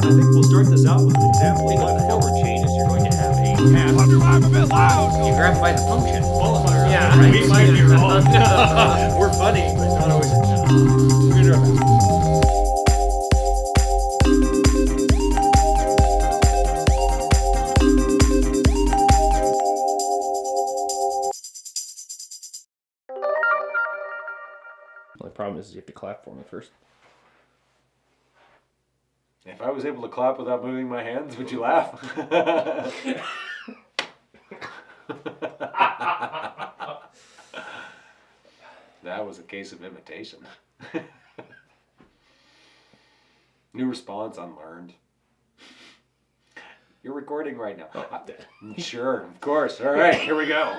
I think we'll start this out with an example. think what the forward chain is you're going to have a path. I'm a bit loud. You grab by the function. Yeah, right. we might be wrong. We're funny, but not always. We're gonna do our best. The only problem is you have to clap for me first. If I was able to clap without moving my hands, would you laugh? that was a case of imitation. New response unlearned. You're recording right now. I- sure, of course. All right, here we go.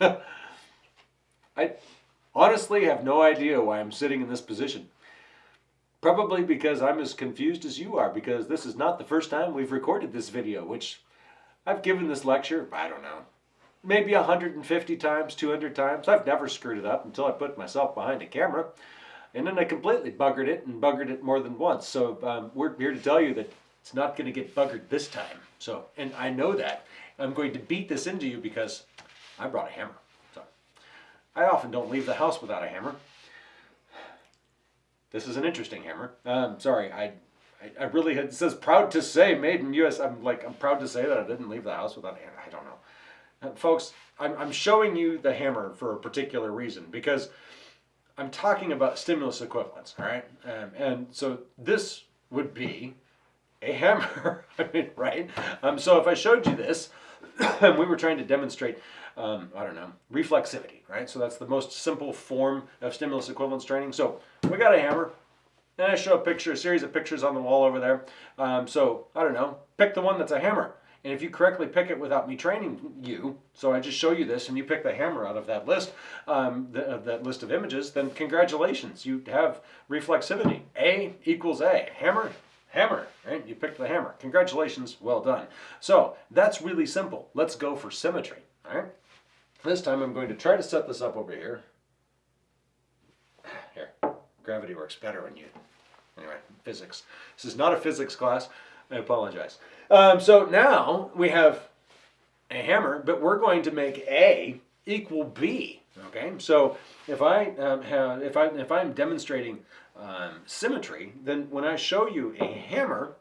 I honestly have no idea why I'm sitting in this position. Probably because I'm as confused as you are, because this is not the first time we've recorded this video, which I've given this lecture, I don't know, maybe 150 times, 200 times. I've never screwed it up until I put myself behind a camera. And then I completely buggered it and buggered it more than once. So um, we're here to tell you that it's not going to get buggered this time. So, and I know that. I'm going to beat this into you because I brought a hammer. So I often don't leave the house without a hammer. This is an interesting hammer. Um, sorry, I, I, I really had, it says proud to say made in U.S. I'm like, I'm proud to say that I didn't leave the house without. I don't know. Uh, folks, I'm, I'm showing you the hammer for a particular reason because I'm talking about stimulus equivalence, all right? Um, and so this would be a hammer, I mean, right? Um, so if I showed you this, and we were trying to demonstrate, um, I don't know, reflexivity, right? So that's the most simple form of stimulus equivalence training. So we got a hammer, and I show a picture, a series of pictures on the wall over there. Um, so I don't know, pick the one that's a hammer. And if you correctly pick it without me training you, so I just show you this and you pick the hammer out of that list, um, the, of that list of images, then congratulations, you have reflexivity. A equals A. Hammer, hammer, right? You picked the hammer. Congratulations, well done. So that's really simple. Let's go for symmetry, all right? This time I'm going to try to set this up over here. Here, gravity works better when you, anyway, physics. This is not a physics class. I apologize. Um, so now we have a hammer, but we're going to make A equal B. Okay, so if I um, have, if I if I'm demonstrating um, symmetry, then when I show you a hammer,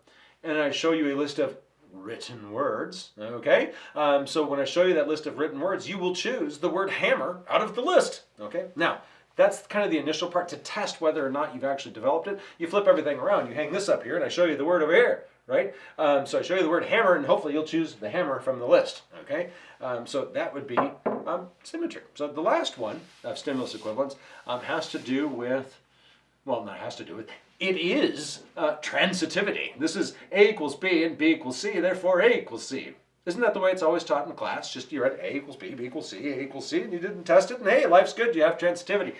and I show you a list of written words, okay, um, so when I show you that list of written words, you will choose the word hammer out of the list. Okay, now that's kind of the initial part to test whether or not you've actually developed it. You flip everything around. You hang this up here, and I show you the word over here right? Um, so I show you the word hammer, and hopefully you'll choose the hammer from the list, okay? Um, so that would be um, symmetry. So the last one of stimulus equivalence um, has to do with, well, that has to do with, it is uh, transitivity. This is A equals B and B equals C, therefore A equals C. Isn't that the way it's always taught in class? Just you read A equals B, B equals C, A equals C, and you didn't test it, and hey, life's good, you have transitivity.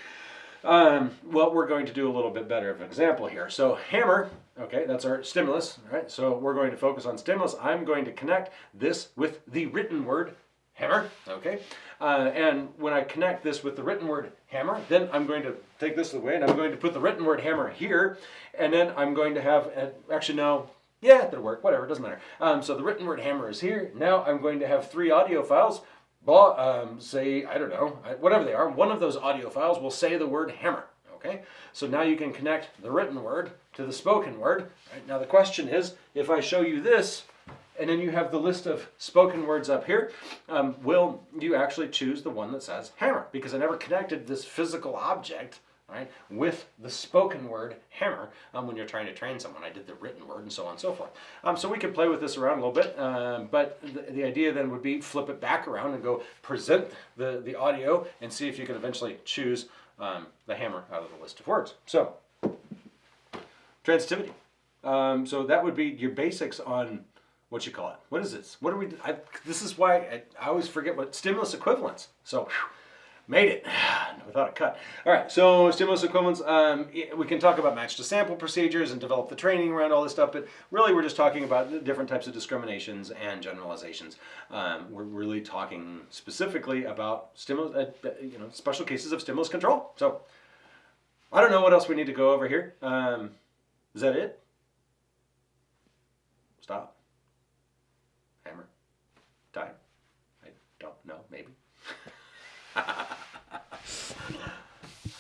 Um, well, we're going to do a little bit better of an example here. So hammer, okay, that's our stimulus, right? So we're going to focus on stimulus. I'm going to connect this with the written word hammer, okay? Uh, and when I connect this with the written word hammer, then I'm going to take this away and I'm going to put the written word hammer here, and then I'm going to have, uh, actually no, yeah, that'll work, whatever, doesn't matter. Um, so the written word hammer is here. Now I'm going to have three audio files um, say, I don't know, whatever they are, one of those audio files will say the word hammer, okay? So now you can connect the written word to the spoken word. Right? Now the question is, if I show you this, and then you have the list of spoken words up here, um, will you actually choose the one that says hammer? Because I never connected this physical object right, with the spoken word hammer um, when you're trying to train someone. I did the written word and so on and so forth. Um, so we could play with this around a little bit, um, but the, the idea then would be flip it back around and go present the, the audio and see if you can eventually choose um, the hammer out of the list of words. So, transitivity. Um, so that would be your basics on what you call it. What is this? What are we? I, this is why I, I always forget what stimulus equivalence. So. Made it without a cut. All right, so stimulus equivalence, um, we can talk about match to sample procedures and develop the training around all this stuff, but really we're just talking about different types of discriminations and generalizations. Um, we're really talking specifically about stimulus, uh, you know, special cases of stimulus control. So I don't know what else we need to go over here. Um, is that it? stop.